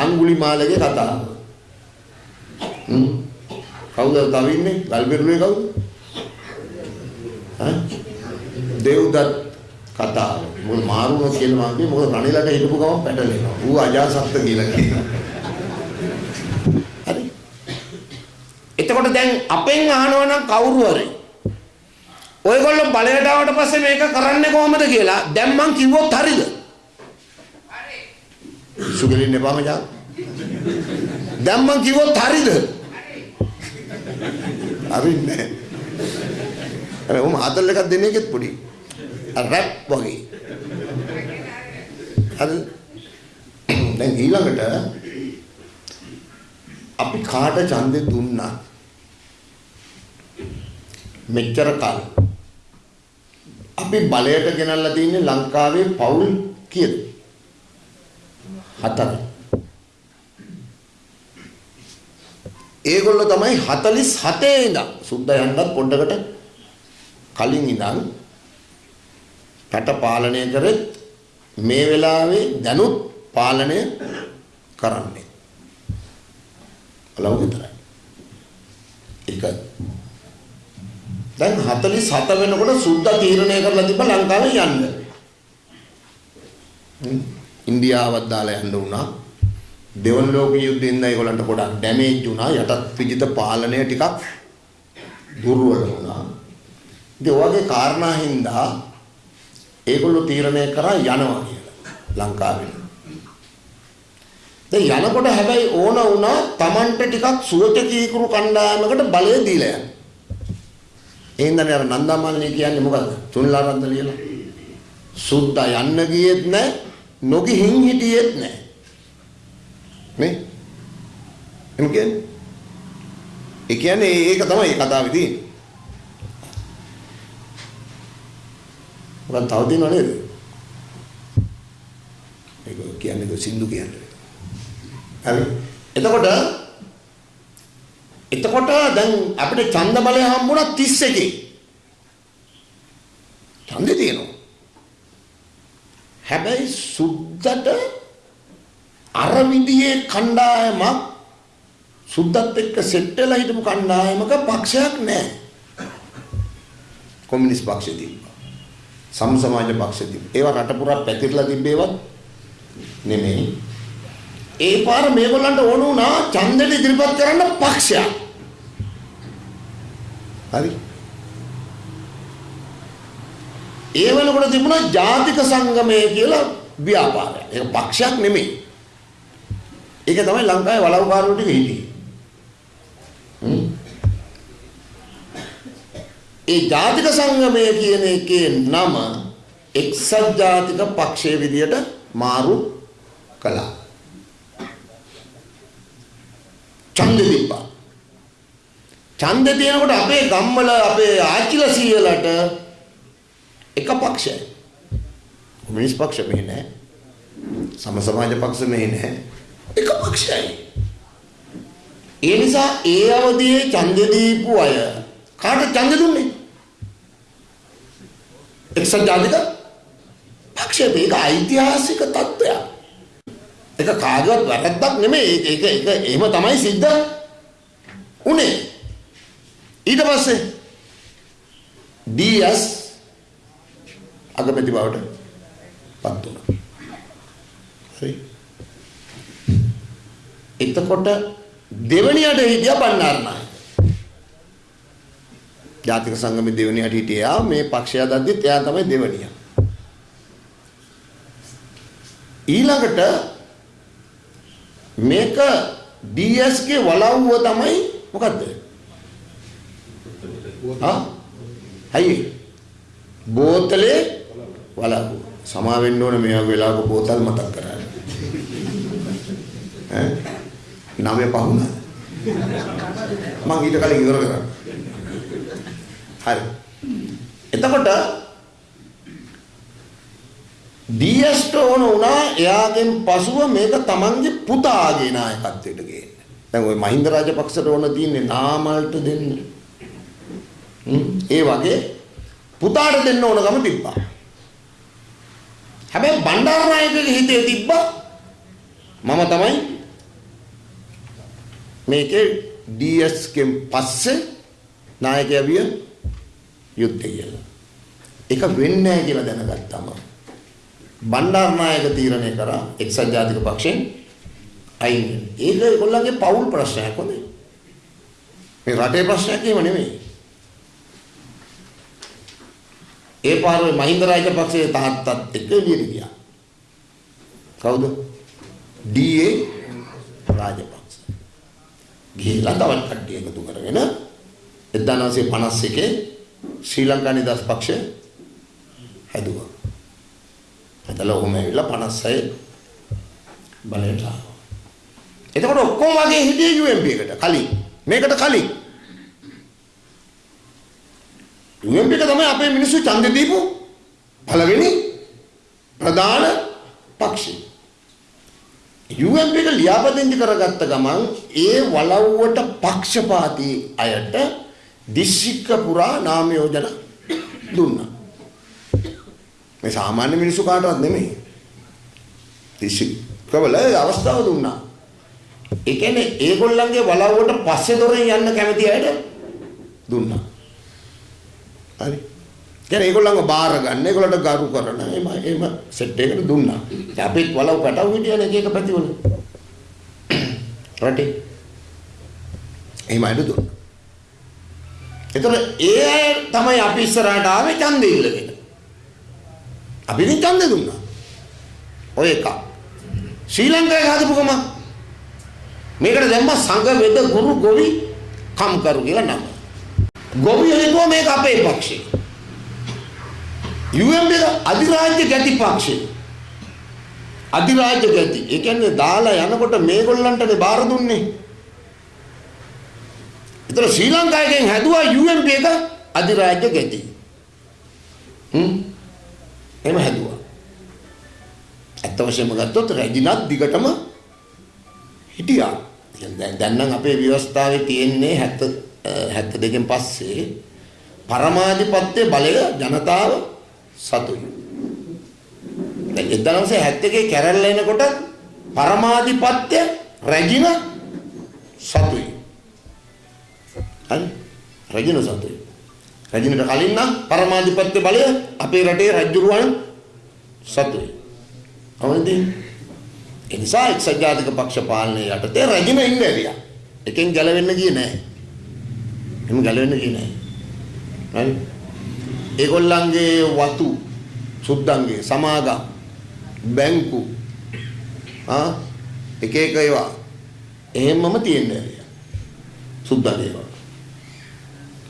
අඟුලිමාලගේ කතාව. හ්ම්. කවුද තව ඉන්නේ? ගල්බෙරුවේ කවුද? ඈ? දේව්දත් කතාව. මොකද මාරුණ කියලා මම කිව්වේ මොකද රණිලට හිටපු ගමන් පැටලෙනවා. ඌ අජාසත්ත කියලා කියනවා. හරි. එතකොට දැන් අපෙන් අහනවා නම් කවුරු හරි ඔයගොල්ලෝ බලයට ආවට පස්සේ මේක කරන්නේ කොහොමද කියලා දැන් මං කිව්වොත් හරිද? හරි. සුගලින් එපා මචං. දැන් මං කිව්වොත් හරිද? හරි. හරින්නේ. අර උම ආතල් එකක් දෙන එකෙත් පොඩි. රැප් වගේ. හරි. දැන් ඊළඟට අපි කාට ඡන්දෙ දුන්නා? මෙච්චර කාල අපි බලයට ගෙනල්ලා තින්නේ ලංකාවේ පවුල් කීයද? හතර. ඒගොල්ලෝ තමයි 47 ඉඳන් සුද්දා යන්නත් පොඩ්ඩකට කලින් ඉඳන් රට පාලනය කරෙත් මේ වෙලාවේ දැනුත් පාලනය කරන්නේ. බලමු විතරයි. ඒක දැන් 47 වෙනකොට සුද්දා තීරණය කරලා තිබ්බ ලංකාවේ යන්න. ඉන්දියාවත් දාලා යන්න වුණා. දෙවන ලෝක යුද්ධෙන්ද ඒගොල්ලන්ට ගොඩක් ඩැමේජ් වුණා. යටත් විජිත පාලනය ටිකක් දුර්වල වුණා. ඉතින් ඔයගේ කාරණා හින්දා ඒගොල්ලෝ තීරණය කරා යනවා කියලා ලංකාවේ. දැන් යනකොට හැබැයි ඕන වුණා Tamanට ටිකක් සුවචකීකරු කණ්ඩායමකට බලය දීලා යන්න. එහෙනම් අර නන්දාමාලිනී කියන්නේ මොකද්ද? තුන්ලාරන්ද ලියලා. සුද්දා යන්න ගියෙත් නැහැ, නොගිහින් හිටියෙත් නැහැ. නේ? එම් කියන්නේ? ඒ කියන්නේ ඒක තමයි කතාවේ තියෙන්නේ. මොකක්ද තව තියෙනව නේද? ඒක කියන්නේ සින්දු කියන්නේ. හරි. එතකොට එතකොට දැන් අපිට ඡන්ද බලය හම්බුණා 31. ඡන්දේ තියෙනවා. හැබැයි සුද්දට අර විදිහේ කණ්ඩායමක් සුද්දත් එක්ක සෙට් වෙලා හිටපු කණ්ඩායමක පක්ෂයක් නැහැ. කොමියුනිස්ට් පක්ෂය තිබ්බා. සම සමාජ පක්ෂය තිබ්බා. ඒවා රට පුරා පැතිරලා තිබ්බේවත් නෙමෙයි. ඒ පාර මේගොල්ලන්ට ඕන වුණා ඡන්දෙට ඉදිරිපත් කරන්න පක්ෂයක්. හරි. ඒ වෙනකොට තිබුණා ජාතික සංගමය කියලා ව්‍යාපාරයක්. ඒක පක්ෂයක් නෙමෙයි. ඒක තමයි ලංකාවේ වලව්කාරයෝ ටික හිටියේ. ඒ ජාතික සංගමය කියන එකේ නම එක්සත් ජාතික පක්ෂයේ විදියට මාරු කළා. ඡන්දෙ තිබ්බා. ඡන්දෙ තියෙනකොට අපේ ගම්වල අපේ ආච්චිලා සීයලට එක පක්ෂයි. කොමියුනිස්ට් පක්ෂ මෙහෙ නැහැ. සම සමාජ පක්ෂ මෙහෙ නැහැ. එක පක්ෂයි. ඒ නිසා ඒ අවදියේ ඡන්දෙ දීපු අය කාට ඡන්දෙ දුන්නේ? එක්සත් ජාතික පක්ෂයට ඒක ඓතිහාසික තත්ත්වයක්. ඒක කාගවත් වැරද්දක් නෙමෙයි. ඒක ඒක එහෙම තමයි සිද්ධ උනේ. ඊට පස්සේ DS අගමැති බවට වුණා. හරි. එතකොට දෙවණියට හිටියා බණ්ඩාරනායක. ජාතික සංගමේ දෙවණියට හිටියා මේ පක්ෂය දද්දිත් එයා තමයි දෙවණියා. ඊළඟට මේක DS ගේ වලව්ව තමයි මොකද්ද? ආ? හයි. බෝතලේ වලව්ව. සමා වෙන්න ඕනේ මේ වගේ වෙලාවක බෝතල් මතක් කරන්නේ. ඈ? නමේ පහුණා. මං ඊට කලින් ඉවර කරා. හරි. එතකොට ඩීඑස්ට ඕන වුණා එයාගෙන් පසුව මේක තමන්ගේ පුතාගේ නායකත්වයට ගේන්න. දැන් ওই මහින්ද රාජපක්ෂට ඕන තියෙන්නේ නාමල්ට දෙන්න. ඒ වගේ පුතාට දෙන්න ඕන ගම තිබ්බා. හැබැයි බණ්ඩාරනායකගේ හිතේ තිබ්බා මම තමයි මේකේ DS කෙන් පස්සේ නායකයා විය යුද්ධය කියලා. ඒක වෙන්නේ නැහැ කියලා දැනගත්තම බණ්ඩාරනායක තීරණය කරා එක්සත් ජාතික පක්ෂයෙන් අයින් වෙන්න. ඒක ඒගොල්ලන්ගේ පෞල් ප්‍රශ්නයක් හොඳේ. මේ රටේ ප්‍රශ්නයක් එහෙම නෙමෙයි. ඒ පාරේ මහින්ද රාජපක්ෂයේ තාත්තත් එක්ක එළියට ගියා. කවුද? D A. රාජපක්ෂ. ගිහිල්ලා තවත් කට්ටිය එකතු කරගෙන 1951 ශ්‍රී ලංකා නිදහස් පක්ෂය හැදුවා. එතල ඔහොම ඇවිල්ලා 56 බලයට ආවා. එතකොට ඔක්කොම වගේ හිටියේ UMP එකට කලින්. මේකට කලින්. UMP එක තමයි අපේ මිනිස්සු ඡන්දෙ දීපු පළවෙනි ප්‍රධාන පක්ෂය. UMP එක ලියාපදිංචි කරගත්ත ගමන් ඒ වලව්වට පක්ෂපාතී අයට දිස්ත්‍රික්ක පුරා නාම යෝජන දුන්නා. මේ සාමාන්‍ය මිනිස්සු කාටවත් නෙමෙයි. දිස්ත්‍රික්කවල අවස්ථාව දුන්නා. ඒ කියන්නේ ඒගොල්ලන්ගේ වලව්වට පස්සේ දොරෙන් යන්න කැමති අයට දුන්නා. හරි. කියන්නේ ඒගොල්ලන්ව බාර ගන්න, ඒගොල්ලන්ට ගරු කරන, එහෙම එහෙම සෙට් එකකට දුන්නා. ඉතින් අපිත් වලව් පැටව හිටියනේ එක එක පැතිවල. රටේ. එහෙම අයිඩු දුන්නා. ඒතර ඒ අය තමයි අපි ඉස්සරහට ආවේ ඡන්දෙ ඉල්ලගෙන. අපි ඉතින් ඡන්දෙ දුන්නා. ඔය එක. ශ්‍රී ලංකාවේ හදපු ගම මේකට දැම්ම සංඝ වේද ගුරු ගොවි කම්කරු කියලා නම. ගොවියෝ හිතුවා මේක අපේ පක්ෂේ. UMP එක අධිරාජ්‍ය ගැති පක්ෂේ. අධිරාජ්‍ය ගැති. ඒ කියන්නේ දාලා යනකොට මේගොල්ලන්ටනේ බාර දුන්නේ. ඒතර ශ්‍රී ලංකාවෙන් හැදුවා UMP එක අධිරාජ්‍ය ගැති. හ්ම්. එහෙම හැදුවා. ඇත්ත වශයෙන්ම ගත්තොත් රැජිනත් දිගටම හිටියා. දැන් දැන් නම් අපේ ව්‍යවස්ථාවේ තියෙන්නේ 70 72කින් පස්සේ පරමාධිපත්‍ය බලය ජනතාව සතුයි. දැන් 1971 කැරල්ල එනකොට පරමාධිපත්‍ය රැජින සතුයි. හරි? රැජින සතුයි. රැජිනට කලින් නම් පරමාධිපත්‍ය බලය අපේ රටේ රජුරුවන් සතුයි. අවුරුදු ඒ නිසා එක්සත් ජාතික පක්ෂ පාලනය යටතේ රැජින ඉන්න ඇරියා. එකෙන් ගැලවෙන්න ගියේ නැහැ. එහෙම ගැලවෙන්න ගියේ නැහැ. හරි? ඒගොල්ලන්ගේ වතු සුද්දන්ගේ සමාගම් බැංකු ආ එක එක ඒවා එහෙමම තියෙන්නේ ඇරියා. සුද්දන්ගේ ඒවා.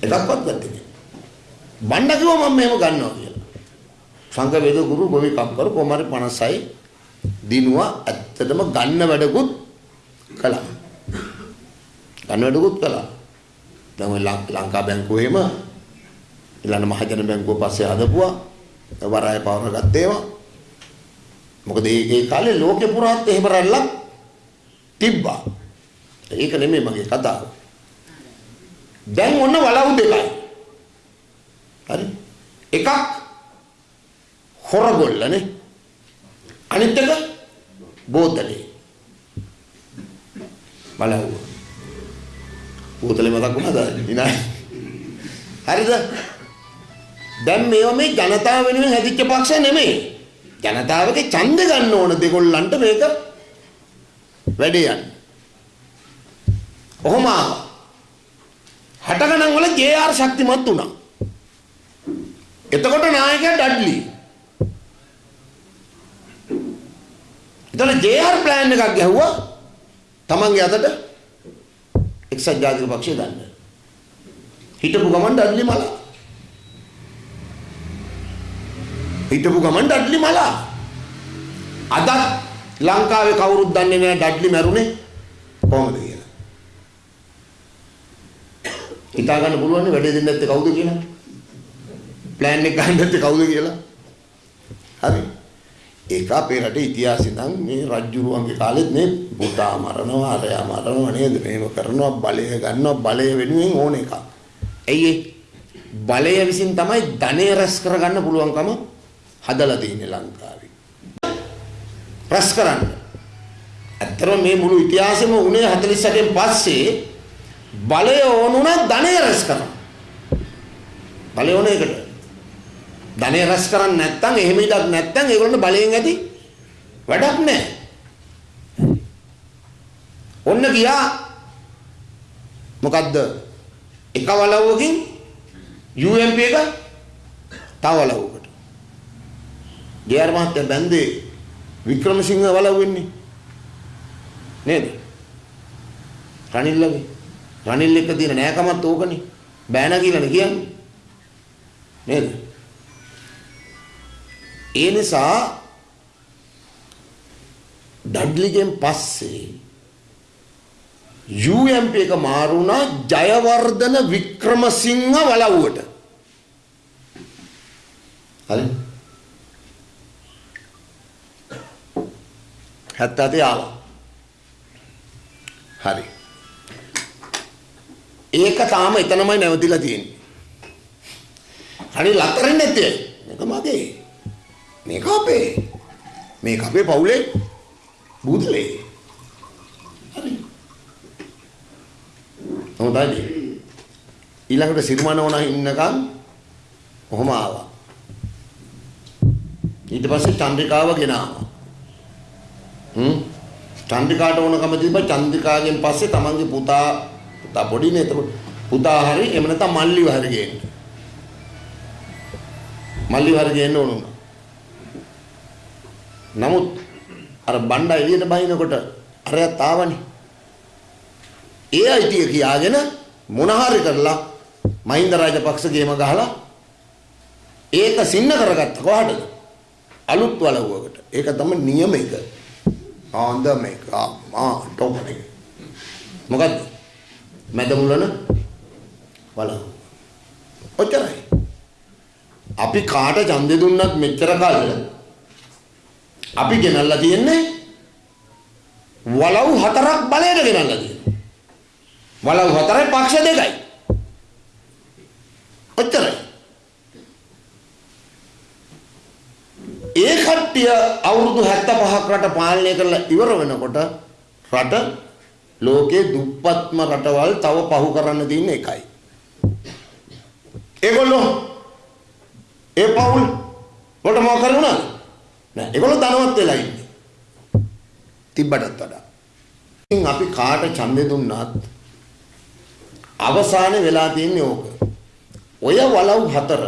එකක්වත් ගත්තේ නැහැ. බණ්ඩ කිව්වා මම මෙහෙම ගන්නවා කියලා. සංඝ වේද ගුරු ගෝවි කම්කර කොමාරි 56 දිනුවා ඇත්තටම ගන්න වැඩකුත් කළා. ගන්න වැඩකුත් කළා. දැන් ඔය ලංකා බැංකුව එහෙම ඊළඟ මහජන බැංකුව පස්සේ හදපුවා. වරාය පවර ගත්තේවා. මොකද මේ ඒ කාලේ ලෝකෙ පුරාත් එහෙම රැල්ලක් තිබ්බා. ඒක නෙමෙයි මගේ කතාව. දැන් ඔන්න වලව් දෙකයි. හරි? එකක් හොරගොල්ලනේ අනිත් එක බෝතලේ බලවුව බෝතලේ මතක් වුණාද? විනායි හරිද? දැන් මේවා මේ ජනතාව වෙනුවෙන් හැදිච්ච පක්ෂ නෙමෙයි. ජනතාවගේ ඡන්ද ගන්න ඕන දෙගොල්ලන්ට මේක වැඩේ යන්න. කොහොම හට ගණන් වල ජේ.ආර් ශක්තිමත් වුණා. එතකොට නායකයා ඩඩ්ලි. එතන JR ප්ලෑන් එකක් ගැහුවා. තමන්ගේ අතට එක්සත් ජාතික පක්ෂය ගන්න. හිටපු ගමන් ඩඩ්ලි මලා. හිටපු ගමන් ඩඩ්ලි මලා. අදත් ලංකාවේ කවුරුත් දන්නේ නැහැ ඩඩ්ලි මැරුණේ කොහොමද කියලා. හිතා ගන්න පුළුවන් නේ වැඩේ දෙන්නේ නැත්තේ කවුද කියලා. ප්ලෑන් එක ගන්න නැත්තේ කවුද කියලා. හරි. ඒක අපේ රටේ ඉතිහාසෙ නම් මේ රජ්ජුරුවන්ගේ කාලෙත් මේ පුතා මරනවා අරයා මරනවා නේද මේව කරනවා බලය ගන්නවා බලය වෙනුවෙන් ඕන එකක්. ඇයි බලය විසින් තමයි ධනය රැස් කරගන්න පුළුවන්කම හදලා තියෙන්නේ ලංකාවේ. රැස් කරන්න. ඇත්ත ඇත්තටම මේ මුළු ඉතිහාසෙම උනේ 48න් පස්සේ බලය ඕනුණා ධනය රැස් කරන්න. බලය ඕන එකට. ධනය රැස් කරන්නේ නැත්නම් එහෙම ඉඩක් නැත්නම් ඒගොල්ලන්ට බලයෙන් ඇති වැඩක් නැහැ. ඔන්න ගියා මොකද්ද? එක වලව්වකින් UMP එක තව වලව්වකට. ජේ.ආර් මහත්තයා බැන්දේ වික්‍රමසිංහ වලව් වෙන්නේ. නේද? රනිල්ලගේ. රනිල් එක්ක තියෙන නෑකමත් ඕකනේ. බෑනා කියලානේ කියන්නේ. නේද? ඒ නිසා ඩඩ්ලිගෙන් පස්සේ UMP එක මාරුණා ජයවර්ධන වික්‍රමසිංහ වලව්වට. හරි. 77 ආවා. හරි. ඒක තාම එතනමයි නැවතිලා තියෙන්නේ. හරි ලතරින් නැත්තේ. මේක මගේ. මේක අපේ. මේක අපේ පවුලේ බුදලේ. හරි. හොඳයි. ඊළඟට සිරිමන ඕන ඉන්නකම් කොහොම ආවා. ඊට පස්සේ චන්ද්‍රිකාව ගෙනාවා. හ්ම් චන්ද්‍රිකාට ඕනකම තිබ්බ චන්ද්‍රිකාගෙන් පස්සේ තමන්ගේ පුතා පුතා පොඩිනේ එතකොට පුතා හරි එහෙම නැත්නම් මල්ලිව හරි ගේන්න. මල්ලිව හරි ගේන්න ඕන උනා. නමුත් අර බණ්ඩා එළියට බහිනකොට අරයත් ආවනේ. ඒ අයිතිය කියාගෙන මොන හරි කරලා මහින්ද රාජපක්ෂ ගේම ගහලා ඒක සින්න කරගත්ත කොහටද? අලුත් වලව්වකට. ඒක තමයි නියම එක. ආන්ද මේක ආ ටොප් එක. මොකද්ද? මැද මුලන වලව්. ඔච්චරයි. අපි කාට ඡන්දෙ දුන්නත් මෙච්චර කල් අපි ගෙනල්ලා තියෙන්නේ වලව් හතරක් බලයට ගෙනල්ලා තියෙනවා. වලව් හතරයි පක්ෂ දෙකයි. ඔච්චරයි. ඒ කට්ටිය අවුරුදු 75ක් රට පාලනය කරලා ඉවර වෙනකොට රට ලෝකේ දුප්පත්ම රටවල් තව පහු කරන්න තියෙන එකයි. ඒගොල්ලෝ ඒ පවුල් වලට මොකක් කරුණාද? නෑ ඒගොල්ලෝ ධනවත් වෙලා ඉන්නේ. තිබ්බටත් වඩා. ඉතින් අපි කාට ඡන්දෙ දුන්නත් අවසානයේ වෙලා තියෙන්නේ ඕක. ඔය වලව් හතර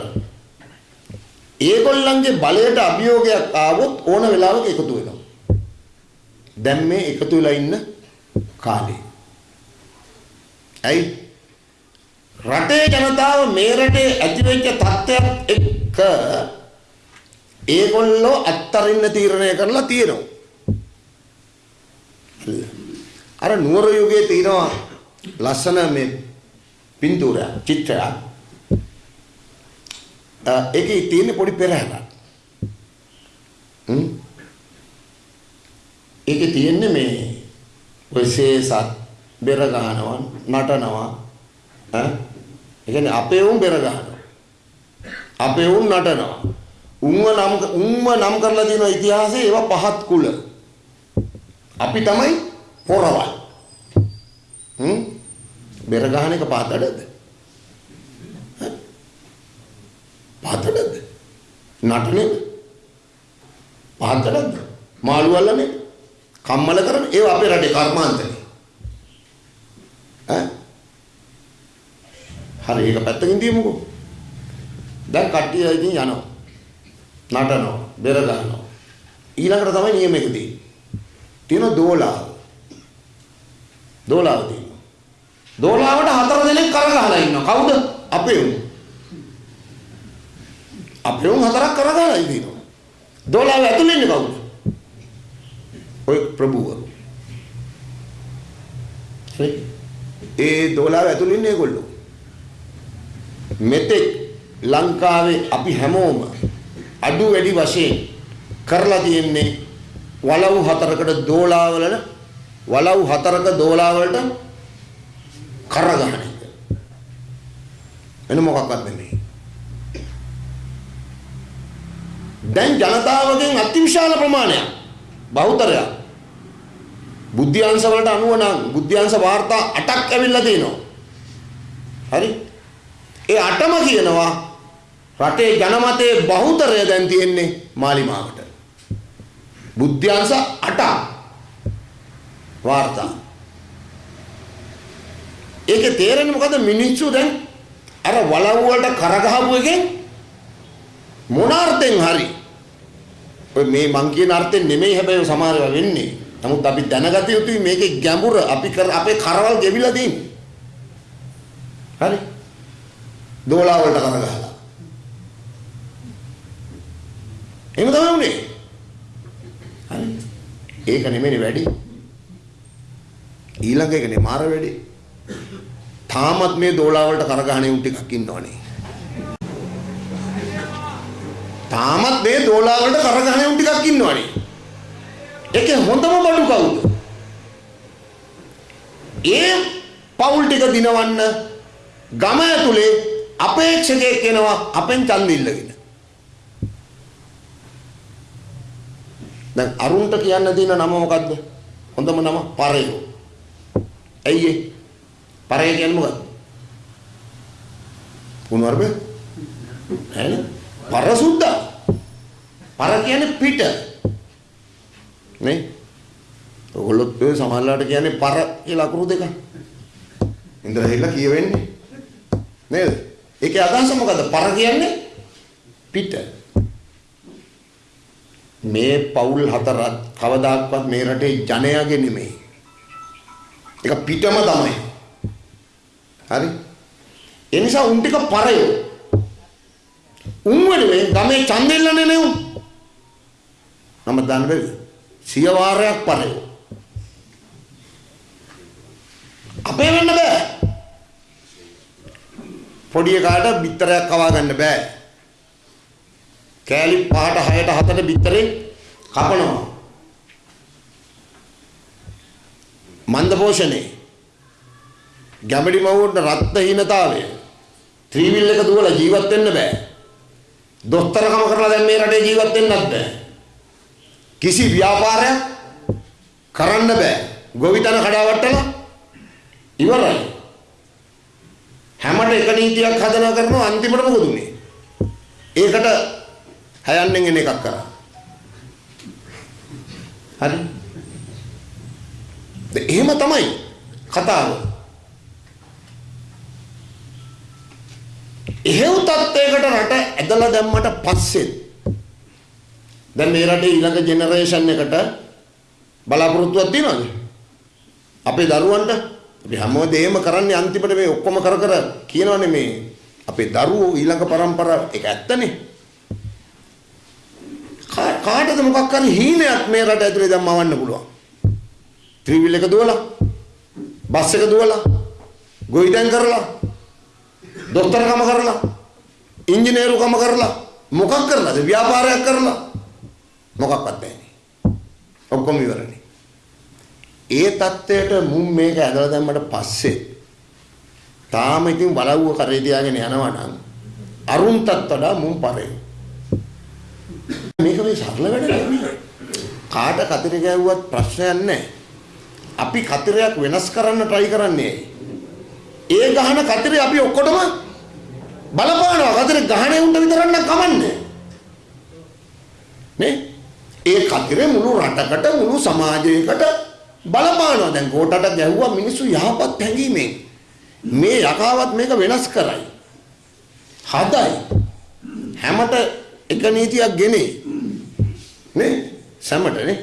ඒගොල්ලන්ගේ බලයට අභියෝගයක් ආවොත් ඕන වෙලාවක එකතු වෙනවා. දැන් මේ එකතු වෙලා ඉන්න කාලේ. ඇයි? රටේ ජනතාව මේ රටේ ඇතිවෙච්ච තත්ත්වයක් එක්ක ඒගොල්ලෝ අත්තරින්න තීරණය කරලා තියෙනවා. අර නුවර යුගයේ තියෙනවා ලස්සන මේ පින්තූරයක් චිත්‍රයක් ඒකේ තියෙන පොඩි පෙරහැරක්. හ්ම්. ඒකේ තියෙන්නේ මේ ඔය සේසත් බෙර ගහනවා නටනවා ඈ ඒ කියන්නේ අපේ උන් බෙර ගහනවා. අපේ උන් නටනවා. උන්ව නම් උන්ව නම් කරලා තියෙන ඉතිහාසයේ ඒවා පහත් කුල. අපි තමයි පොරවල්. හ්ම් බෙර ගහන එක පාතඩද? පාතඩද? නටනේ පාතඩද? මාළු අල්ලන්නේ කම්මල කරන ඒවා අපේ රටේ කර්මාන්තනේ. ඈ හරි ඒක පැත්තකින් තියමුකෝ. දැන් කට්ටිය ඉතින් යනවා. නටනවා, බෙර ගන්නවා. ඊළඟට තමයි නියම එක තියෙන්නේ. තියෙන දෝලාව. දෝලාව තියෙනවා. දෝලාවට හතර දෙනෙක් කරගහලා ඉන්නවා. කවුද? අපේ උන්. අපේ උන් හතරක් කරගහලා ඉන්නවා. දෝලාව ඇතුලේ ඉන්නේ කවුද? ඔය ප්‍රභූවරු. ඒ දෝලාව ඇතුලේ ඉන්නේ ඒගොල්ලෝ. මෙතෙක් ලංකාවේ අපි හැමෝම අඩු වැඩි වශයෙන් කරලා තියෙන්නේ වලව් හතරකට දෝලාවල වලව් හතරක දෝලාවලට කරගහන එක. වෙන මොකක්වත් නෙමෙයි. දැන් ජනතාවගෙන් අතිවිශාල ප්‍රමාණයක් බහුතරයක් බුද්ධ්‍යාංශ වලට අනුව නම් බුද්ධ්‍යාංශ වාර්තා 8ක් ඇවිල්ලා තිනවා. හරි? ඒ 8ම කියනවා රටේ ජනමතයේ බහුතරය දැන් තියෙන්නේ මාලිමාවට. බුද්ධ්‍යාංශ 8ක් වාර්තා. ඒකේ තේරෙන්නේ මොකද මිනිස්සු දැන් අර වලව් වලට කරගහපු එකෙන් මොන අර්ථෙන් හරි ඔය මේ මං කියන අර්ථෙන් නෙමෙයි හැබැයි සමහර ඒවා වෙන්නේ. නමුත් අපි දැනගත යුතුයි මේකේ ගැඹුර අපි කර අපේ කරවල් ගෙවිලා තියෙන්නේ. හරි? දෝලා වලට කරගහලා. එහෙම තමයි උනේ. හරි? ඒක නෙමෙයි වැඩි. ඊළඟ එකනේ මාර වැඩි. තාමත් මේ දෝලා වලට කරගහන උන් ටිකක් ඉන්නවනේ. තාමත් මේ දෝලා වලට කරගහන උන් ටිකක් ඉන්නවනේ. ඒකේ හොඳම බඩු කවුද? ඒ පවුල් ටික දිනවන්න ගම ඇතුලේ අපේක්ෂකයෙක් එනවා අපෙන් ඡන්ද ඉල්ලගෙන. දැන් අරුන්ට කියන්න තියෙන නම මොකද්ද? හොඳම නම පරයෝ. ඇයි ඒ? පරය කියන්නේ මොකද්ද? කුණුවරබ? නෑනේ. පරසුද්දා. පර කියන්නේ පිට. නේ? ඔයගොල්ලොත් ඔය සමහරලාට කියන්නේ පර කියලා අකුරු දෙක. ඉන්ද්‍ර හෙල්ල කියවෙන්නේ. නේද? ඒකේ අදහස මොකද්ද? පර කියන්නේ පිට. මේ පවුල් හතරත් කවදාක්වත් මේ රටේ ජනයාගේ නෙමෙයි. ඒක පිටම තමයි. හරි? ඒ නිසා උන් ටික පරයෝ. උන් වෙනුවෙන් ගමේ ඡන්දෙල්ලනේ නේ උන්. නම දාන්න බැරිද? සිය වාරයක් පරයෝ. අපේ වෙන්න බෑ. පොඩි එකාට බිත්තරයක් කවා ගන්න බෑ. කෑලි 5ට 6ට 7ට බිත්තරේ කපනවා. මන්ද පෝෂණේ. ගැඹඩි මවුන්ට රත්නහීනතාවය. ත්‍රිවිල් එක දුවලා ජීවත් වෙන්න බෑ. දොස්තරකම කරලා දැන් මේ රටේ ජීවත් වෙන්නත් බෑ. කිසි ව්‍යාපාරයක් කරන්න බෑ. ගොවිතැන කඩාවට්ටලා ඉවරයි. හැමට එක නීතියක් හදනවා කරනවා අන්තිමට මොකද උනේ? ඒකට හයන්නෙන් එන එකක් කරා. හරි? එහෙම තමයි කතාව. එහෙව් තත්ත්වයකට රට ඇදලා දැම්මට පස්සේ දැන් මේ රටේ ඊළඟ ජෙනරේෂන් එකට බලාපොරොත්තුවක් තියනවද? අපේ දරුවන්ට අපි හැමෝදේම කරන්නේ අන්තිමට මේ ඔක්කොම කර කර කියනවනේ මේ අපේ දරුවෝ ඊළඟ પરම්පරාව ඒක ඇත්තනේ. කාටද මොකක් හරි හීනයක් මේ රට ඇතුලේ දැන් මවන්න පුළුවන්. ත්‍රිවිල් එක දුවලා බස් එක දුවලා ගොවිතැන් කරලා දොස්තරකම කරලා ඉංජිනේරුකම කරලා මොකක් කරලාද? ව්‍යාපාරයක් කරලා. මොකක්වත් නැහැ. ඔක්කොම ඉවරනේ. ඒ தත්ත්වයට මුන් මේක ඇදලා දැම්මට පස්සේ තාම ඉතින් බලවුව කරේ තියාගෙන යනවා නම් අරුන්ටත් වඩා මුන් පරේ. මේක මේ සරල වැඩ නෙමෙයි කාට කතර ගැව්වත් ප්‍රශ්නයක් නැහැ. අපි කතරයක් වෙනස් කරන්න try කරන්නේ. ඒ ගහන කතරේ අපි ඔක්කොටම බලපානවා. කතරේ ගහනේ උන්ට විතරක් නම් කමන්නේ. නේ? ඒ කතරේ මුළු රටකට මුළු සමාජයකට බලපානවා. දැන් කෝටට ගැහුවා මිනිස්සු යහපත් හැඟීමෙන්. මේ යකාවත් මේක වෙනස් කරයි. හදයි. හැමත එක නීතියක් ගෙනේ. නේ? සැමට නේ?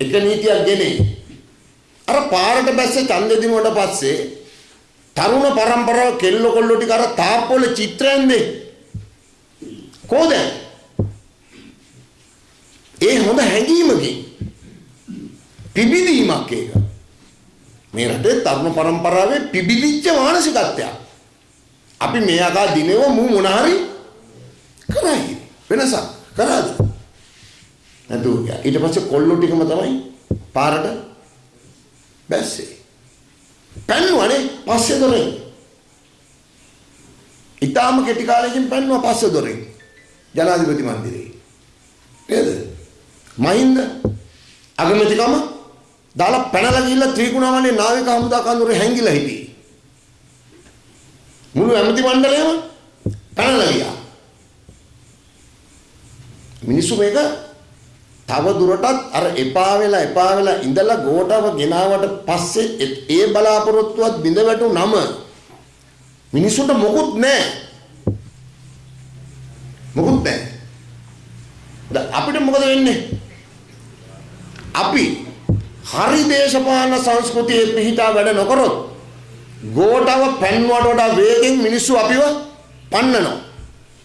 එක නීතියක් ගෙනේ. අර පාරට බැස්සේ ඡන්දෙ දිනුවට පස්සේ තරුණ පරම්පරාව කෙල්ල කොල්ල ටික අර තාප්පවල චිත්‍රයන්දේ කොහොද ඒ හොඳ හැඟීමකින් පිබිදීමක් ඒක. මේ රටේ තරුණ පරම්පරාවේ පිබිදිච්ච මානසිකත්වයක්. අපි මේ ආකා දිනෙව මු මොන හරි කරයි. වෙනසක්. කරාද? නැතු ඊට පස්සේ කොල්ලෝ ටිකම තමයි පාරට බැස්සේ. පැන්නුවනේ පස්සේ දොරෙන්. ඊටාම කෙටි කාලෙකින් පැන්නුවා පස්සේ දොරෙන්. ජනාධිපති මන්දිරේ. නේද? මහින්ද අගමැතිකම දාලා පැනලා ගිහිල්ලා ත්‍රිකුණාමලේ නාවික හමුදා කඳුරේ හැංගිලා හිටියේ. මුළු ඇමති මණ්ඩලයම පැනලා ගියා. මිනිස්සු මේක තව දුරටත් අර එපා වෙලා එපා වෙලා ඉඳලා ගෝඨව ගෙනාවට පස්සේ ඒ බලාපොරොත්තුවත් බිඳ වැටුනම මිනිස්සුන්ට මොකුත් නැහැ. මොකුත් නැහැ. දැන් අපිට මොකද වෙන්නේ? අපි හරි දේශපාලන සංස්කෘතියේ පිහිටා වැඩ නොකරොත් ගෝඨව පැන්වට වඩා වේගෙන් මිනිස්සු අපිව පන්නනවා.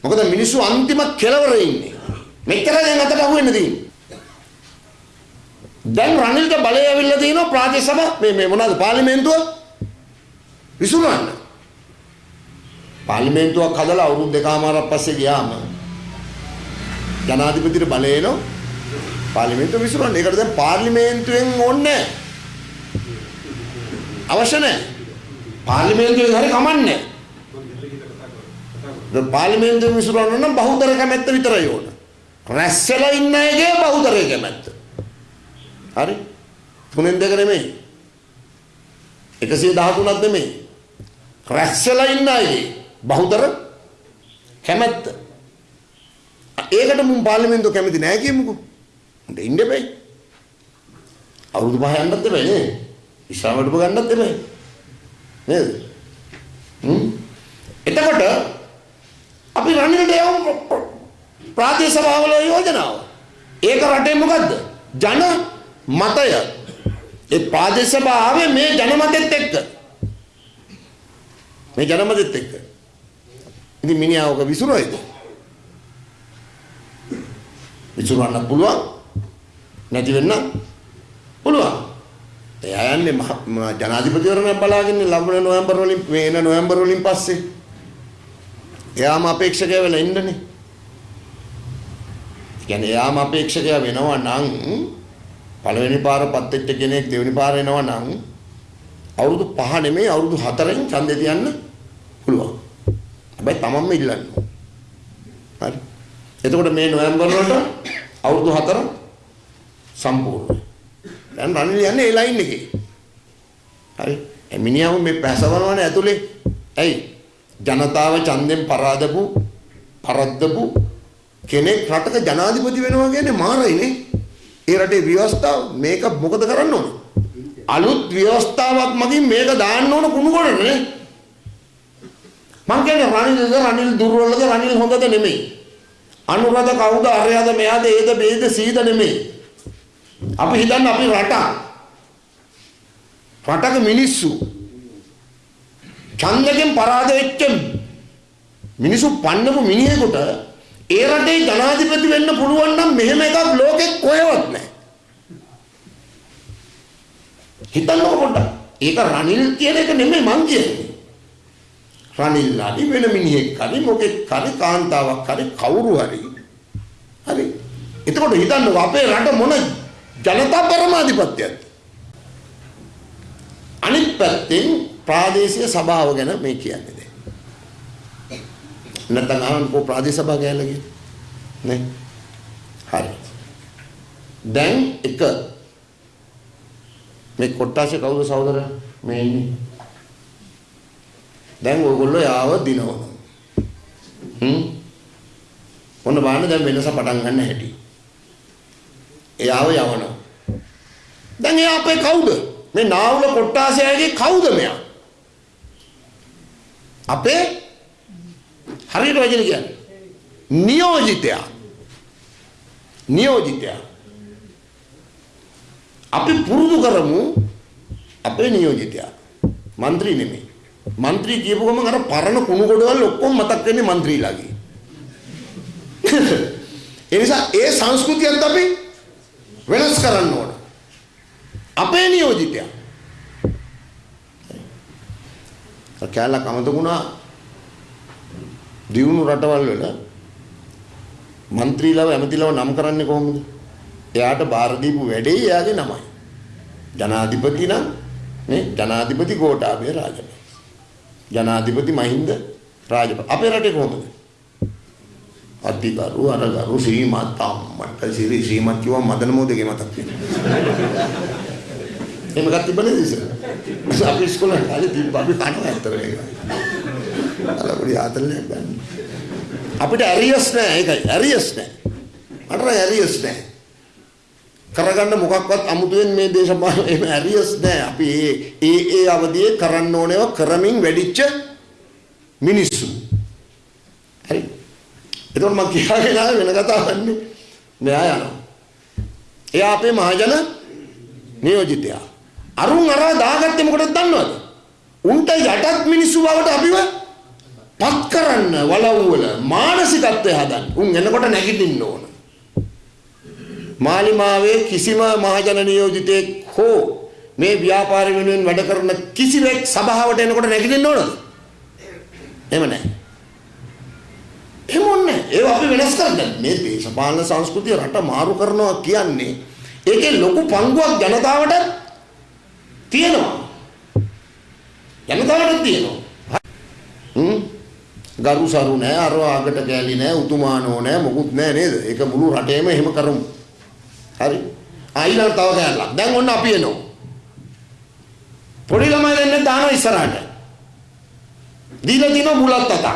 මොකද මිනිස්සු අන්තිම කෙලවරේ ඉන්නේ. මෙච්චර දැන් අතට අහුවෙන්න තියෙන්නේ. දැන් රනිල්ට බලය ඇවිල්ලා තියෙනවා ප්‍රාදේශ සභා මේ මේ මොනවාද පාර්ලිමේන්තුව විසුරුවන්න. පාර්ලිමේන්තුවක් හදලා අවුරුදු දෙකමාරක් පස්සේ ගියාම ජනාධිපතිට බලය එනවා පාර්ලිමේන්තුව විසුරුවන්න. ඒකට දැන් පාර්ලිමේන්තුවෙන් ඕනේ අවශ්‍ය නැහැ. පාර්ලිමේන්තුවෙන් හරි කමන්නේ නැහැ. පාර්ලිමේන්තුවෙන් විසුරුවන්න නම් බහුතර කැමැත්ත විතරයි ඕන. රැස්සලා ඉන්න එකේ බහුතරය කැමැත්ත. හරි? තුනෙන් දෙක නෙමෙයි. 113ක් නෙමෙයි. රැස්සලා ඉන්න අයගේ බහුතර කැමැත්ත. ඒකට මුන් පාර්ලිමේන්තුව කැමති නෑ කියමුකෝ. උන්ට ඉන්න බෑ. අවුරුදු පහ යන්නත් බෑ නේ. ඉස්ලාමයට ගන්නත් බෑ. නේද? හ්ම්. එතකොට අපි රනිල්ට යමු ප්‍රාදේශ සභාවල යෝජනාව. ඒක රටේ මොකද්ද? ජන මතය. ඒ ප්‍රාදේශ සභාවේ මේ ජනමතෙත් එක්ක. මේ ජනමතෙත් එක්ක. ඉතින් මිනිහා ඔක විසුරුවයිද? විසුරුවන්න පුළුවන්. නැති වෙන්න පුළුවන්. එයා යන්නේ ජනාධිපතිවරණයක් බලාගෙන ලබන නොවැම්බර් වලින් මේන නොවැම්බර් වලින් පස්සේ. එයාම අපේක්ෂකය වෙලා ඉන්නනේ. කියන්නේ එයාම අපේක්ෂකයා වෙනවා නම් පළවෙනි පාර පත් වෙච්ච කෙනෙක් දෙවෙනි පාර එනවා නම් අවුරුදු 5 නෙමෙයි අවුරුදු 4න් ඡන්දේ තියන්න පුළුවන්. හැබැයි තමන්ම ඉල්ලන්න. හරි. එතකොට මේ නොවැම්බර් වලට අවුරුදු 4 සම්පූර්ණයි. දැන් රනිල් යන්නේ ඒ ලයින් එකේ. හරි. එමිනියම මේ පැසවනවනේ ඇතුලේ. ඇයි? ජනතාව ඡන්දෙන් පරාදපු පරද්දපු කෙනෙක් රටක ජනාධිපති වෙනවා කියන්නේ මාරයිනේ. ඒ රටේ ව්‍යවස්ථාව මේක මොකද කරන්න ඕන? අලුත් ව්‍යවස්ථාවක් මගින් මේක දාන්න ඕන කුණු ගොඩනේ. මං කියන්නේ රනිල්ද රනිල් දුර්වලද රනිල් හොඳද නෙමෙයි. අනුරද කවුද අරයද මෙයාද ඒද බේද සීද නෙමෙයි. අපි හිතන්න අපි රට රටක මිනිස්සු ඡන්දයෙන් පරාද වෙච්ච මිනිස්සු පන්නපු මිනිහෙකුට ඒ රටේ ජනාධිපති වෙන්න පුළුවන් නම් මෙහෙම එකක් ලෝකෙ කොහෙවත් නැහැ. හිතන්නකො පොඩ්ඩක්. ඒක රනිල් කියන එක නෙමෙයි මං කියන්නේ. රනිල් නඩි වෙන මිනිහෙක් හරි මොකෙක් හරි කාන්තාවක් හරි කවුරු හරි. හරි. එතකොට හිතන්නකො අපේ රට මොන ජනතා පරමාධිපත්‍යයක්ද? අනිත් පැත්තෙන් ප්‍රාදේශීය සභාව ගැන මේ කියන්නේ. නැත්නම් අහන්නකෝ ප්‍රාදේශ සභා ගෑලා කියන නේ? හරි. දැන් එක. මේ කොට්ටාසේ කවුද සහෝදර මේ ඉන්නේ. දැන් ඕගොල්ලෝ යාව දිනවනවා. හ්ම්? ඔන්න බලන්න දැන් වෙනස පටන් ගන්න හැටි. එයාව යවනවා. දැන් එයා අපේ කවුද? මේ නාවුල කොට්ටාසයාගේ කවුද මෙයා? අපේ හරියට වචන කියන්නේ. නියෝජිතයා. නියෝජිතයා. අපි පුරුදු කරමු අපේ නියෝජිතයා. മന്ത്രി නෙමෙයි. മന്ത്രി කියපු ගමන් අර පරණ කුණු ගොඩවල් ඔක්කොම මතක් වෙන්නේ മന്ത്രിලාගේ. ඒ නිසා ඒ සංස්කෘතියත් අපි වෙනස් කරන්න ඕන. අපේ නියෝජිතයා. කැලක් අමතකුණා දියුණු රටවල් වල മന്ത്രിලව ඇමතිලව නම් කරන්නේ කොහොමද? එයාට බාර දීපු වැඩේ එයාගේ නමයි. ජනාධිපති නම් නේ ජනාධිපති ගෝඨාභය රාජපක්ෂ. ජනාධිපති මහින්ද රාජපක්ෂ. අපේ රටේ කොහොමද? අධිකරු අරගරු ශ්‍රීමත් අම්මට ශ්‍රී ශ්‍රීමත් කියව මදන මොදගේ මතක් වෙනවා. එහෙම ගත්ත තිබ්බනේ ඉතින්. අපි ඉස්කෝලේ කාලේ තිබ්බ අපි කනවා ඇත්තට ඒක. අර පොඩි ආතල්ලයක් ගන්න. අපිට ඇරියස් නෑ ඒකයි ඇරියස් නෑ. මට ඇරියස් නෑ. කරගන්න මොකක්වත් අමුතුවෙන් මේ දේශපාලන එහෙම ඇරියස් නෑ. අපි ඒ ඒ ඒ අවදියේ කරන්න ඕනේව කරමින් වැඩිච්ච මිනිස්සු. හරි. එතකොට මම කියාගෙන ආවේ වෙන කතාවක් නෙමෙයි. මෙයා යනවා. එයා අපේ මහජන නියෝජිතයා. අරුන් අරා දාගත්තේ මොකටද දන්නවද? උන්ට යටත් මිනිස්සු බවට අපිව පත් කරන්න වලව්වල මානසිකත්වය හදන්න. උන් එනකොට නැගිටින්න ඕන. මාලිමාවේ කිසිම මහජන නියෝජිතයෙක් හෝ මේ ව්‍යාපාර වෙනුවෙන් වැඩ කරන කිසිවෙක් සභාවට එනකොට නැගිටින්න ඕනද? එහෙම නැහැ. එහෙම ඕනේ. ඒව අපි වෙනස් කරගන්න. මේ දේශපාලන සංස්කෘතිය රට මාරු කරනවා කියන්නේ ඒකේ ලොකු පංගුවක් ජනතාවට තියෙනවා. ජනතාවට තියෙනවා. හ්ම් ගරු සරු නෑ අර ආගට ගෑලි නෑ උතුමානෝ නෑ මොකුත් නෑ නේද? ඒක මුළු රටේම එහෙම කරමු. හරි. ආයිලා තව කෑල්ලක්. දැන් ඔන්න අපි එනවා. පොඩි ළමයි දෙන්න දානවා ඉස්සරහට. දීලා තිනවා මුලත් අතක්.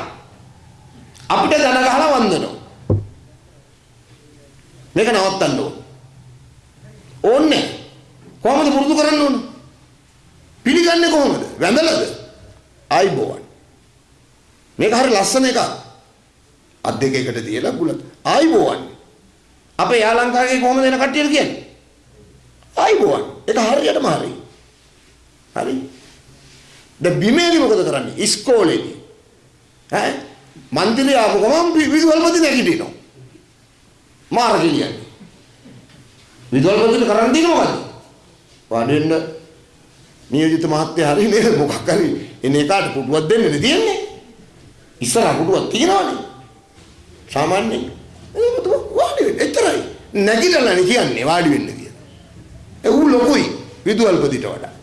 අපිට දන ගහලා වන්දනවා. මේක නවත්තන්න ඕන. ඕන්නේ. කොහොමද පුරුදු කරන්න ඕන? පිළිගන්නේ කොහොමද? වැඳලාද? ආයිබෝවන්. මේක හරි ලස්සන එකක්. අත් දෙක එකට තියලා බුලත් ආයිබෝවන්. අපේ යාලංකාවේ කොහොමද එන කට්ටියට කියන්නේ? ආයිබෝවන්. ඒක හරියටම හරි. හරි. දැන් බිමේදී මොකද කරන්නේ? ඉස්කෝලේදී. ඈ මන්දිරය ආපු ගමන් විදුහල්පති නැගිටිනවා. මාර කියන්නේ. විදුහල්පතිට කරන් දෙන්නේ මොකද්ද? වඩෙන්න නියෝජිත මහත්තයා හරි නේද මොකක් හරි එනේ කාට පුටුවක් දෙන්නේ තියෙන්නේ. ඉස්සරහ පුටුවක් තියෙනවනේ. සාමාන්‍යයෙන්. ඒක පුටුව වාඩි වෙන්න එච්චරයි. නැගිටලානේ කියන්නේ වාඩි වෙන්න කියලා. ඒ උ ලොකුයි විදුහල්පතිට වඩා.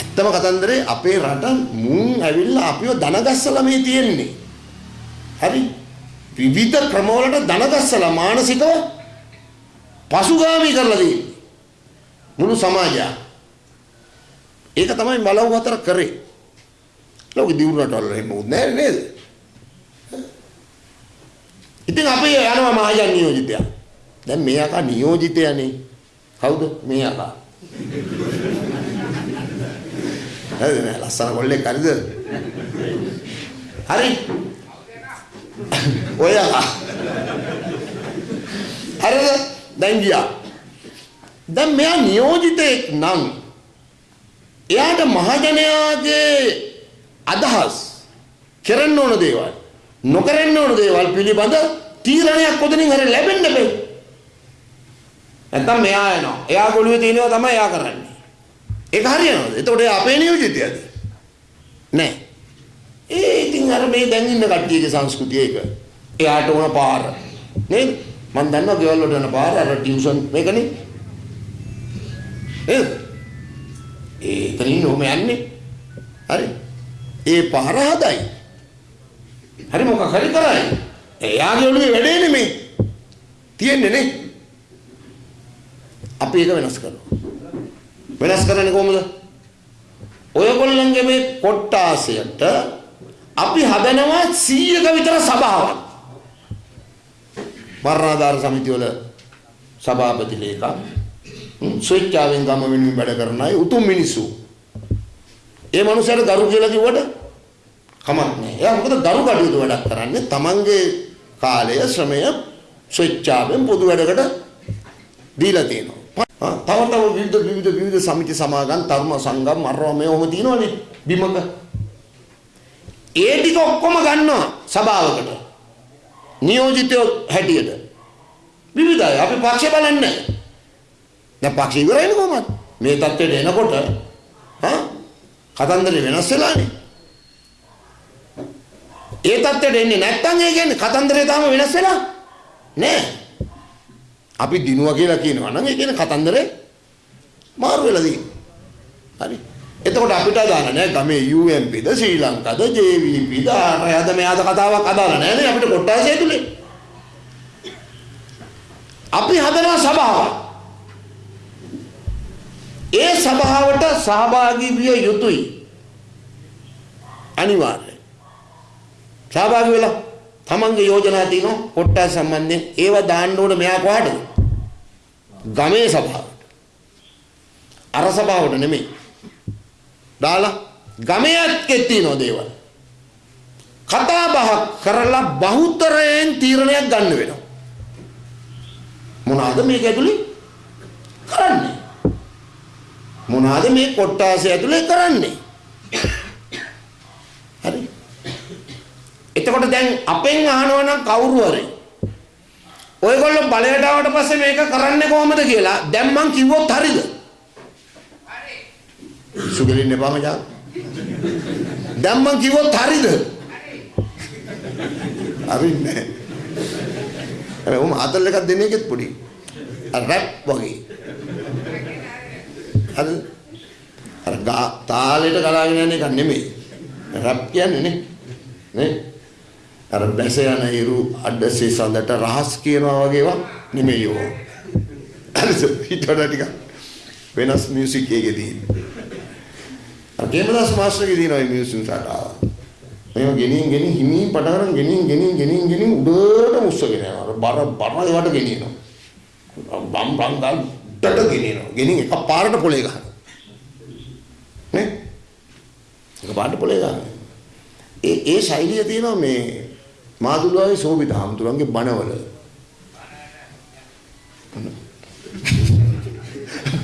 ඇත්තම කතන්දරේ අපේ රට මුන් ඇවිල්ලා අපිව දනගස්සලා මේ තියෙන්නේ. හරි? විවිධ ක්‍රමවලට දනගස්සලා මානසිකව පසුගාමී කරලා තියෙන්නේ. මුළු සමාජය. ඒක තමයි බලව හතර කරේ. ලෝකෙ දියුණු රටවල එහෙම උත් නෑ නේද? ඉතින් අපි යනවා මහජන නියෝජිතයා. දැන් මේ අකා නියෝජිතයනේ. කවුද මේ අකා? හරිද නෑ ලස්සන කොල්ලෙක් හරිද? හරි. ඔය අකා. හරිද? දැන් ගියා. දැන් මෙයා නියෝජිතයෙක් නම් එයාට මහජනයාගේ අදහස් කරන්න ඕන දේවල් නොකරන්න ඕන දේවල් පිළිබඳ තීරණයක් කොතනින් හරි ලැබෙන්න බෑ. නැත්තම් මෙයා යනවා. එයා ගොළුවේ තියෙනවා තමයි එයා කරන්නේ. ඒක හරියනවද? එතකොට එයා අපේ නියෝජිතයද? නෑ. ඒ ඉතින් අර මේ දැන් ඉන්න කට්ටියගේ සංස්කෘතිය ඒක. එයාට ඕන පාර. නේද? මම දන්නවා ගෙවල් වලට යන පාර අර ටියුෂන් මේකනේ. නේද? ඒ එතනින් ඔහම යන්නේ. හරි. ඒ පාර හදයි. හරි මොකක් හරි කරයි. එයාගේ ඔළුවේ වැඩේ නෙමේ. තියෙන්නේ නේ. අපි ඒක වෙනස් කරනවා. වෙනස් කරන්නේ කොහොමද? ඔයගොල්ලන්ගේ මේ කොට්ටාසයට අපි හදනවා 100ක විතර සභාවක්. මරණාධාර සමිතිය වල සභාපති ලේකම් ස්වේච්ඡාවෙන් ගම වෙනුවෙන් වැඩ කරන අය උතුම් මිනිස්සු. ඒ මනුස්සයර දරු කියලා කිව්වට කමක් නෑ. එයා මොකද දරු කටයුතු වැඩක් කරන්නේ තමන්ගේ කාලය ශ්‍රමය ස්වේච්ඡාවෙන් පොදු වැඩකට දීලා තියෙනවා. තව තව විවිධ විවිධ විවිධ සමිති සමාගම් ධර්ම සංගම් මරව මේ ඔහොම තියෙනවනේ බිමක. ඒ ටික ඔක්කොම ගන්නවා සභාවකට. නියෝජිතයෝ හැටියට. විවිධයි. අපි පක්ෂ බලන්නේ නැහැ. දැන් පක්ෂ ඉවරයිනේ කොහමද? මේ தත්ත්වයට එනකොට හා කතන්දරේ වෙනස් වෙලානේ. ඒ தත්ත්වයට එන්නේ නැත්තම් ඒ කියන්නේ කතන්දරේ තාම වෙනස් වෙලා නෑ. අපි දිනුවා කියලා කියනවා නම් ඒ කියන්නේ කතන්දරේ මාරු වෙලා තියෙනවා. හරි. එතකොට අපිට අදාළ නෑ ගමේ UMPද ශ්‍රී ලංකාද JVPද ආරයද මෙයාද කතාවක් අදාළ නෑ නේ අපිට කොට්ටාසය ඇතුලේ. අපි හදනවා සභාවක්. ඒ සභාවට සහභාගී විය යුතුයි. අනිවාර්යයෙන්. සහභාගී වෙලා තමන්ගේ යෝජනා තියෙනවා කොට්ටාස සම්බන්ධයෙන් ඒව දාන්න ඕන මෙයා කොහාටද? ගමේ සභාවට. අර සභාවට නෙමෙයි. දාලා ගමේ ඇත්තේ තියෙන දේවල්. කතා බහක් කරලා බහුතරයෙන් තීරණයක් ගන්න වෙනවා. මොනවාද මේක ඇතුලේ කරන්නේ? මොනවාද මේ කොට්ටාසය ඇතුලේ කරන්නේ? හරි. එතකොට දැන් අපෙන් අහනවා නම් කවුරු හරි ඔයගොල්ලෝ බලයට ආවට පස්සේ මේක කරන්නේ කොහොමද කියලා දැන් මං කිව්වොත් හරිද? හරි. සුගලින් එපා මචං. දැන් මං කිව්වොත් හරිද? හරින්නේ. හැබැයි උම ආතල් එකක් දෙන එකෙත් පොඩි. අර රැප් වගේ. අර අර තාලෙට ගලාගෙන යන එක නෙමෙයි. රැප් කියන්නේ නේ. නේ? අර බැස යන ඉරු අඩසේ සඳට රහස් කියනවා වගේ ඒවා නෙමෙයි ඕ. හරිද? ඊට වඩා ටිකක් වෙනස් මියුසික් එකේ තියෙන්නේ. අර ගේමදාස් මාස්ටර්ගේ තියෙනවා මේ මියුසික් සටහන. මේව ගෙනින් ගෙනින් හිමින් පටන් ගන්න ගෙනින් ගෙනින් ගෙනින් ගෙනින් උඩට මුස්සගෙන යනවා. බර බර ඒවට ගෙනියනවා. බම් බම් ගල් ඩට ගෙනියනවා. ගෙනින් එක පාරට පොලේ ගහනවා. නේ? එක පාරට පොලේ ගහනවා. ඒ ඒ ශෛලිය තියෙනවා මේ මාදුලාවේ සෝබිත හාමුදුරන්ගේ බණවල.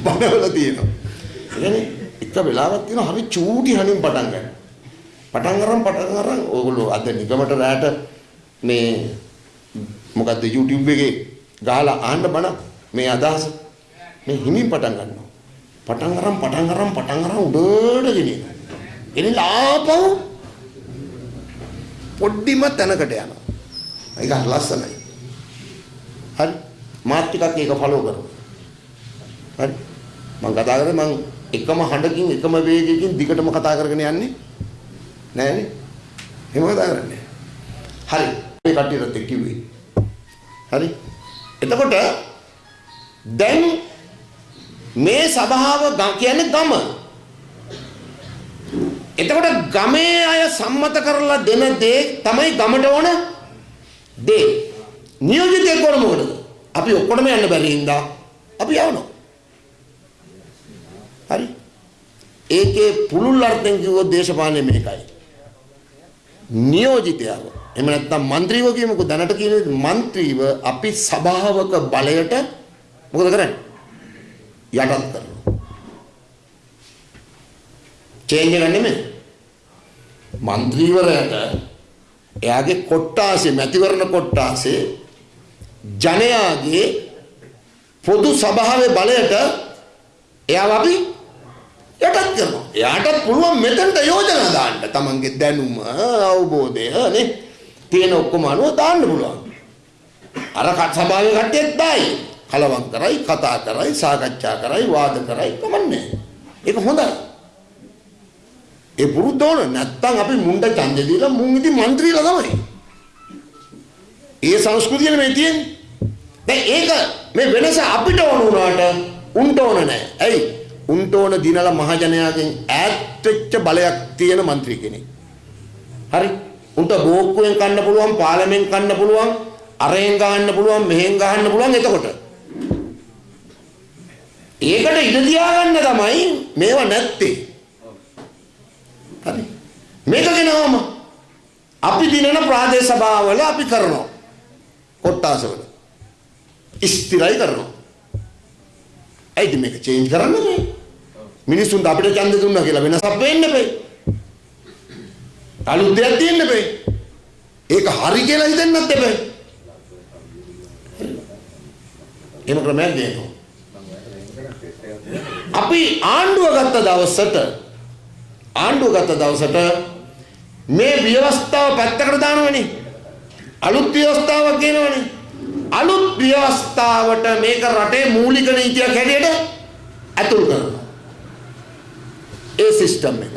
බණවල තියෙනවා. ඒ කියන්නේ එක වෙලාවක් තියෙනවා හරි චූටි හනින් පටන් ගන්න. පටන් අරන් පටන් අරන් ඕගොල්ලෝ අද නිගමට රැට මේ මොකද්ද YouTube එකේ ගහලා අහන්න බණ මේ අදහස මේ හිමින් පටන් ගන්නවා. පටන් අරන් පටන් අරන් පටන් අරන් උඩට ගෙනියනවා. ගෙනිලා ආපහු පොඩ්ඩිම තැනකට යනවා. ඒක ලස්සනයි. හරි. මාත් ටිකක් ඒක ෆලෝ කරමු. හරි. මම කතා කරේ මම එකම හඬකින් එකම වේගයකින් දිගටම කතා කරගෙන යන්නේ නෑනේ. එහෙම කතා කරන්නේ. හරි. මේ කට්ටියට කිව්වේ. හරි. එතකොට දැන් මේ ස්වභාව කියන්නේ ගම. එතකොට ගමේ අය සම්මත කරලා දෙන දේ තමයි ගමට ඕන දේ. නියෝජිතයෙක් ඕන මොකටද? අපි ඔක්කොම යන්න බැරි හින්දා අපි යවනවා. හරි. ඒකේ පුළුල් අර්ථයෙන් කිව්වොත් දේශපාලනය මේකයි. නියෝජිතයව. එහෙම නැත්නම් മന്ത്രിව කියමුකෝ දැනට කියන්නේ മന്ത്രിව අපි සභාවක බලයට මොකද කරන්නේ? යටත් කරනවා. චේන්ජ් එක නෙමෙයි. മന്ത്രിවරයාට එයාගේ කොට්ටාසේ මැතිවරණ කොට්ටාසේ ජනයාගේ පොදු සභාවේ බලයට එයාව අපි යටත් කරනවා. එයාටත් පුළුවන් මෙතනට යෝජනා දාන්න. තමන්ගේ දැනුම, අවබෝධය නේ. තියෙන ඔක්කොම අනුව දාන්න පුළුවන්. අර සභාවේ කට්ටියත් දායි. කලවම් කරයි කතා කරයි සාකච්ඡා කරයි වාද කරයි කමන්නේ. ඒක හොඳයි. ඒ පුරුද්දෝන නැත්තම් අපි මුණ්ඩ ඡන්දය දීලා මුන් ඉති മന്ത്രിලා තමයි. ඒ සංස්කෘතියනේ මේ තියෙන්නේ. දැන් ඒක මේ වෙනස අපිට ඕන වුණාට උන්ට ඕන නැහැ. ඇයි? උන්ට ඕන දිනලා මහජනයාගෙන් ඈත් වෙච්ච බලයක් තියෙන മന്ത്രി කෙනෙක්. හරි. උන්ට බෝක්කුවෙන් කන්න පුළුවන්, පාර්ලිමෙන් කන්න පුළුවන්, අරෙන් ගහන්න පුළුවන්, මෙහෙන් ගහන්න පුළුවන් එතකොට. ඒකට ඉඩ තියාගන්න තමයි මේව නැත්තේ. හරි. මේක ගෙනවම අපි දිනන ප්‍රාදේශ සභාවල අපි කරනවා. කොට්ටාසවල. ස්ථිරයි කරනවා. ඇයිද මේක චේන්ජ් කරන්න බෑ. මිනිස්සුන්ට අපිට ඡන්ද දුන්නා කියලා වෙනසක් වෙන්න බෑ. අලුත් දෙයක් තියෙන්න බෑ. ඒක හරි කියලා හිතන්නත් බෑ. එහෙම ක්‍රමයක් දෙනවා. අපි ආණ්ඩුව ගත්ත දවසට ආණ්ඩුව ගත්ත දවසට මේ ව්‍යවස්ථාව පැත්තකට දානවනේ. අලුත් ව්‍යවස්ථාවක් ගෙනවනේ. අලුත් ව්‍යවස්ථාවට මේක රටේ මූලික නීතියක් හැටියට ඇතුල් කරනවා. ඒ සිස්ටම් එක.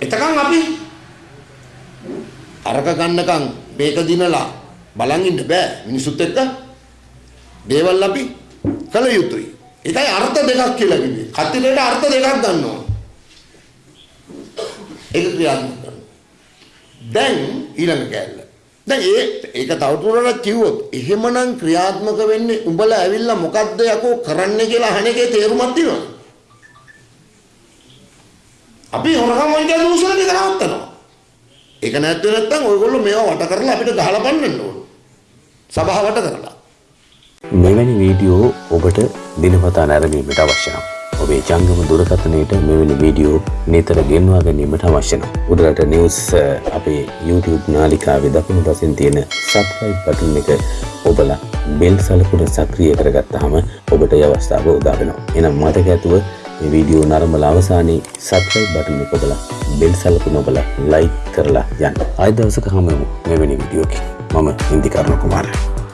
එතකන් අපි අරක ගන්නකම් මේක දිනලා බලන් ඉන්න බෑ මිනිසුත් එක්ක දේවල් අපි කළ යුතුයි. ඒකයි අර්ථ දෙකක් කියලා කිව්වේ. කතිරේට අර්ථ දෙකක් ගන්නවා. ඒක ක්‍රියාත්මක කරනවා. දැන් ඊළඟ කැල්ල. දැන් ඒ ඒක තවදුරටත් කිව්වොත් එහෙමනම් ක්‍රියාත්මක වෙන්නේ උඹලා ඇවිල්ලා මොකද්ද යකෝ කරන්නේ කියලා අහන එකේ තේරුමක් තියෙනවා. අපි හොරකම් වගේ දූෂණ දෙක නවත්තනවා. ඒක නැත්නම් නැත්නම් ඔයගොල්ලෝ මේවා වට කරලා අපිට ගහලා පන්නන්න ඕන. සභාව වට කරලා. මෙවැනි වීඩියෝ ඔබට දිනපතා නැරඹීමට අවශ්‍ය නම් ඔබේ ජංගම දුරකථනයට මෙවැනි වීඩියෝ නිතර ගෙන්වා ගැනීමට අවශ්‍ය නම් උඩරට නිවුස් අපේ YouTube නාලිකාවේ දකුණු පසින් තියෙන subscribe button එක ඔබලා බෙල් සලකුණ සක්‍රිය කරගත්තාම ඔබට ඒ අවස්ථාව උදා වෙනවා. එහෙනම් මතක ඇතුව මේ වීඩියෝ නරඹලා අවසානයේ subscribe button එක ඔබලා බෙල් සලකුණ ඔබලා like කරලා යන්න. ආයෙ දවසක හමු මෙවැනි වීඩියෝකින්. මම ඉන්දිකර්ණ කුමාරයා